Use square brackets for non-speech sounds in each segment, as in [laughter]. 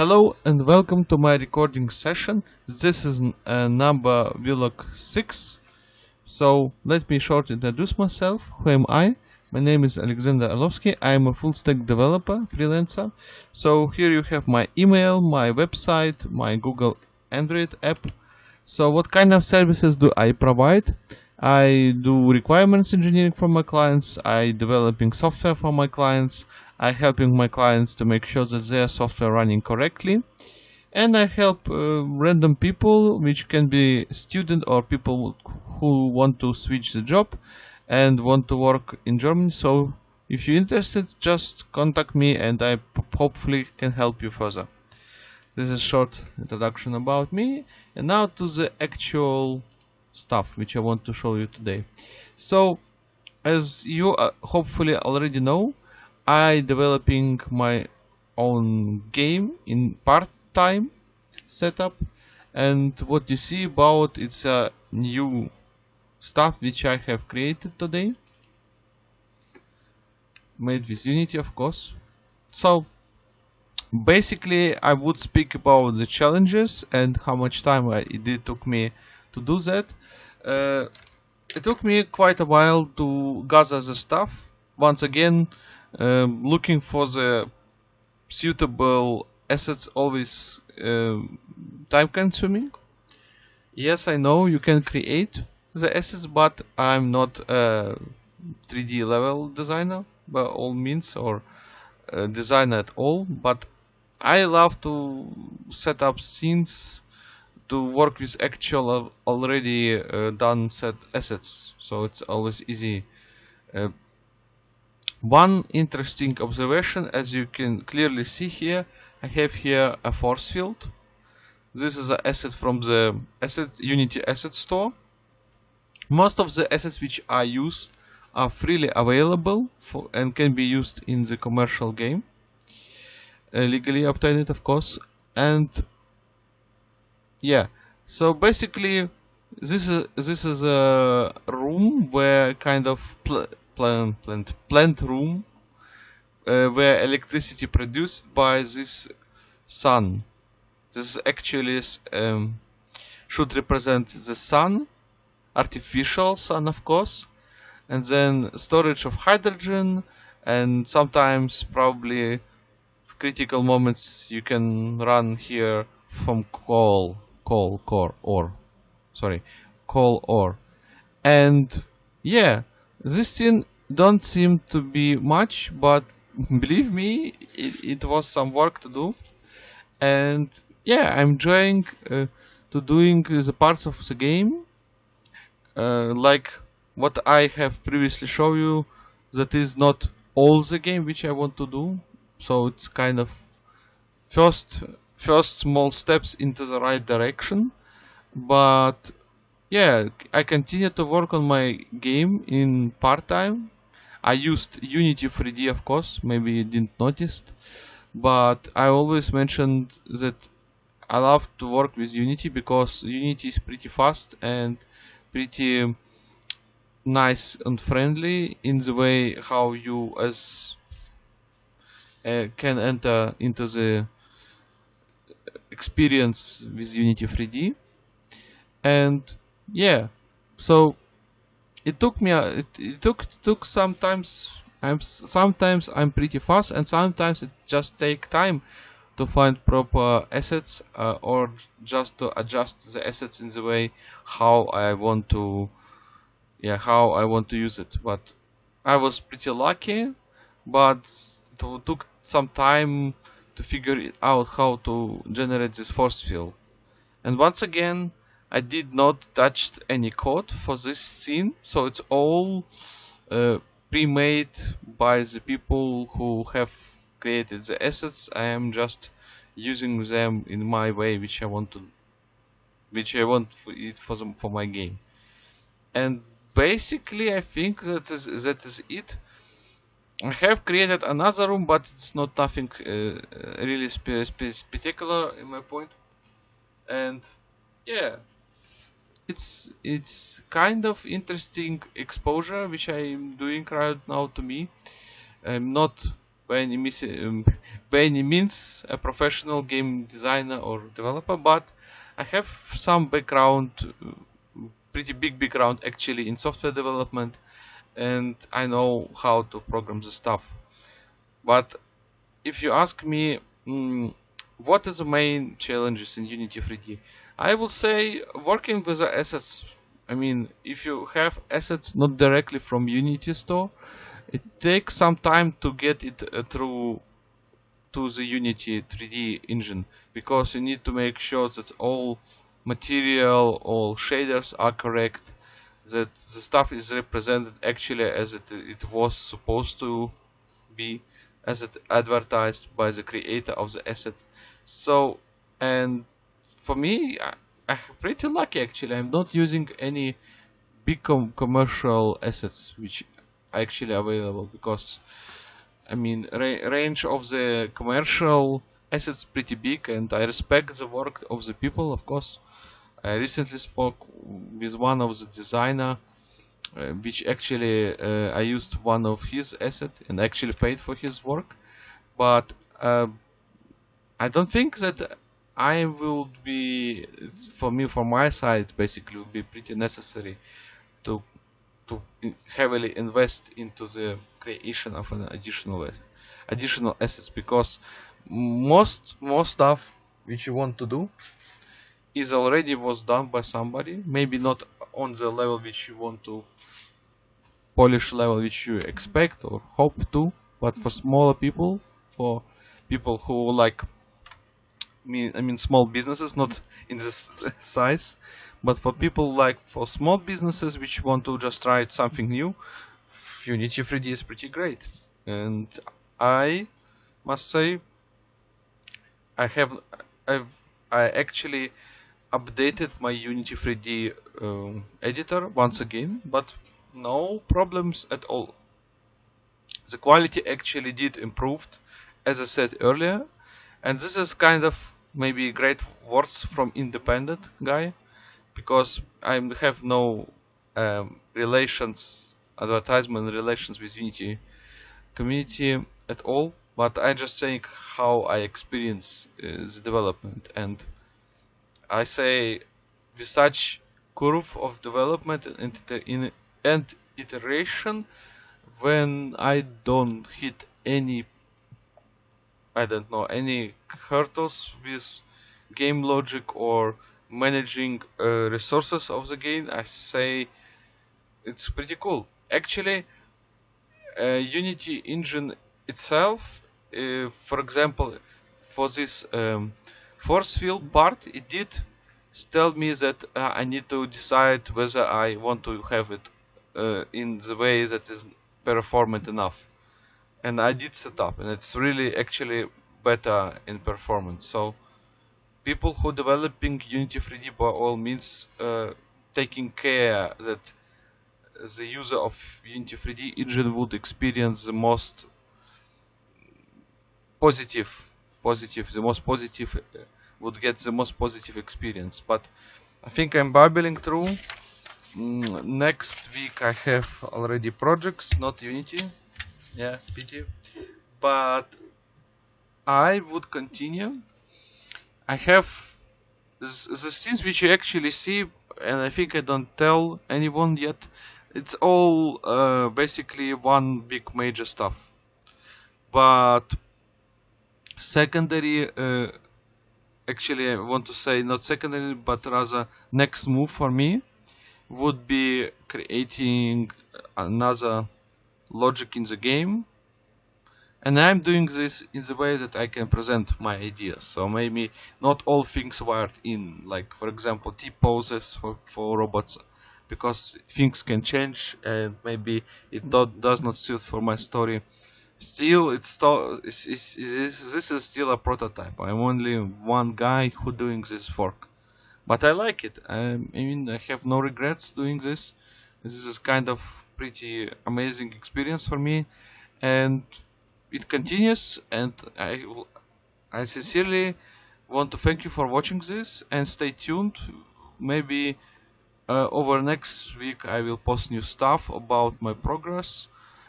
Hello and welcome to my recording session. This is uh, number vlog 6. So let me short introduce myself. Who am I? My name is Alexander Arlovsky. I am a full stack developer, freelancer. So here you have my email, my website, my Google Android app. So what kind of services do I provide? I do requirements engineering for my clients, I developing software for my clients, I helping my clients to make sure that their software running correctly, and I help uh, random people, which can be student or people who want to switch the job and want to work in Germany. So if you're interested, just contact me and I hopefully can help you further. This is short introduction about me, and now to the actual stuff which I want to show you today. So, as you uh, hopefully already know, I developing my own game in part-time setup. And what you see about it's a new stuff which I have created today. Made with Unity of course. So basically I would speak about the challenges and how much time I, it took me to do that. Uh, it took me quite a while to gather the stuff. Once again, um, looking for the suitable assets always uh, time consuming. Yes, I know you can create the assets, but I'm not a 3D level designer by all means or designer at all. But I love to set up scenes to work with actual already uh, done set assets so it's always easy. Uh, one interesting observation as you can clearly see here I have here a force field. This is an asset from the asset unity asset store. Most of the assets which I use are freely available for and can be used in the commercial game uh, legally obtained of course and yeah. So basically this is this is a room where kind of pl plant plant plant room uh, where electricity produced by this sun. This actually um, should represent the sun artificial sun of course and then storage of hydrogen and sometimes probably critical moments you can run here from coal coal core or. Sorry. Call or. And yeah this thing don't seem to be much but [laughs] believe me it, it was some work to do. And yeah I'm enjoying uh, to doing the parts of the game uh, like what I have previously show you that is not all the game which I want to do. So it's kind of first first small steps into the right direction but yeah I continue to work on my game in part-time. I used Unity 3D of course maybe you didn't notice but I always mentioned that I love to work with Unity because Unity is pretty fast and pretty nice and friendly in the way how you as uh, can enter into the experience with Unity 3D and yeah. So it took me it, it took it took sometimes I'm sometimes I'm pretty fast and sometimes it just take time to find proper assets uh, or just to adjust the assets in the way how I want to yeah how I want to use it. But I was pretty lucky but it took some time to figure out how to generate this force field. And once again, I did not touch any code for this scene, so it's all uh, pre-made by the people who have created the assets. I am just using them in my way, which I want to, which I want for it for for my game. And basically, I think that is that is it. I have created another room, but it's not nothing uh, really spe spe particular in my point. And yeah, it's it's kind of interesting exposure which I'm doing right now to me. I'm not by any, um, by any means a professional game designer or developer, but I have some background, pretty big background actually in software development, and I know how to program the stuff. But if you ask me, mm, what is the main challenges in Unity 3D? I will say working with the assets. I mean, if you have assets not directly from Unity store, it takes some time to get it uh, through to the Unity 3D engine because you need to make sure that all material, all shaders are correct, that the stuff is represented actually as it, it was supposed to be, as it advertised by the creator of the asset. So, and for me, I, I'm pretty lucky actually. I'm not using any big com commercial assets which are actually available because I mean ra range of the commercial assets pretty big and I respect the work of the people of course. I recently spoke with one of the designer uh, which actually uh, I used one of his asset and actually paid for his work. But uh, I don't think that I will be for me from my side basically would be pretty necessary to to heavily invest into the creation of an additional additional assets. Because most most stuff which you want to do is already was done by somebody maybe not on the level which you want to polish level which you expect or hope to but for smaller people for people who like mean I mean small businesses, not in this [laughs] size, but for people like for small businesses which want to just try something new, Unity 3D is pretty great. And I must say, I have I've I actually updated my Unity 3D um, editor once again, but no problems at all. The quality actually did improved, as I said earlier, and this is kind of maybe great words from independent guy because I have no um, relations advertisement relations with Unity community at all but I just saying how I experience uh, the development and I say with such curve of development and, and iteration when I don't hit any I don't know any hurdles with game logic or managing uh, resources of the game I say it's pretty cool. Actually uh, Unity engine itself uh, for example for this um, force field part it did tell me that uh, I need to decide whether I want to have it uh, in the way that is performant enough. And I did set up and it's really actually better in performance. So people who developing Unity 3D by all means uh, taking care that the user of Unity 3D engine would experience the most positive positive the most positive uh, would get the most positive experience. But I think I'm babbling through. Mm, next week I have already projects not Unity. Yeah pity but I would continue. I have the scenes which you actually see and I think I don't tell anyone yet. It's all uh, basically one big major stuff. But secondary uh, actually I want to say not secondary but rather next move for me would be creating another logic in the game. And I'm doing this in the way that I can present my ideas. So maybe not all things wired in like for example T poses for, for robots because things can change and maybe it not, does not suit for my story still it's, still, this is still a prototype. I'm only one guy who doing this work but I like it. I mean I have no regrets doing this. This is kind of pretty amazing experience for me. And it continues and I, I sincerely want to thank you for watching this and stay tuned. Maybe uh, over next week I will post new stuff about my progress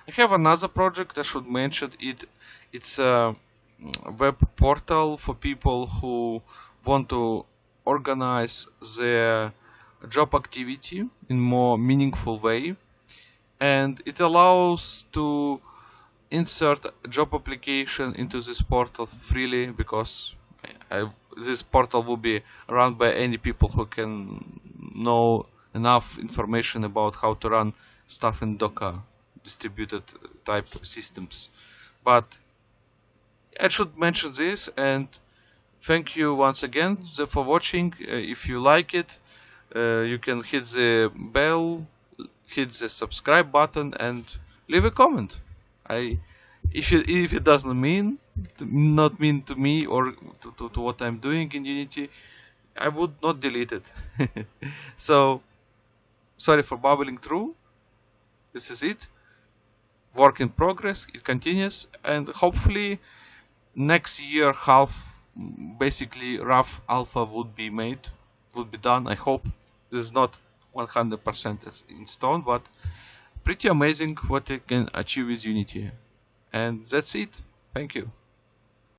I have another project I should mention. It it's a mm, web portal for people who want to organize their job activity in more meaningful way. And it allows to insert job application into this portal freely because I, this portal will be run by any people who can know enough information about how to run stuff in Docker distributed type systems. But I should mention this and thank you once again for watching. Uh, if you like it, uh, you can hit the bell, hit the subscribe button and leave a comment. I if it, if it doesn't mean not mean to me or to, to, to what I'm doing in Unity, I would not delete it. [laughs] so sorry for bubbling through. This is it. Work in progress. It continues, and hopefully next year half basically rough alpha would be made, would be done. I hope this is not 100% in stone, but pretty amazing what it can achieve with Unity. And that's it. Thank you.